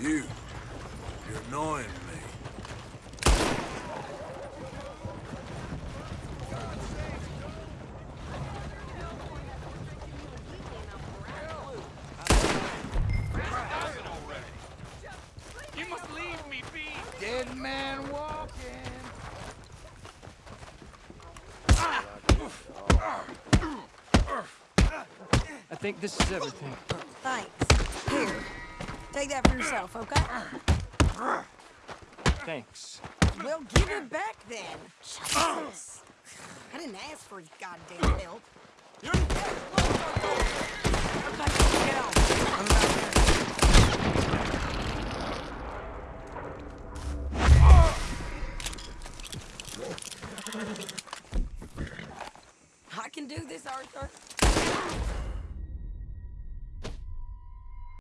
You. You're annoying me. Dead man walking. I think this is everything. Thanks. Here, take that for yourself, okay? Thanks. Well, give it back then. Jesus. I didn't ask for his goddamn help. I can do this, Arthur.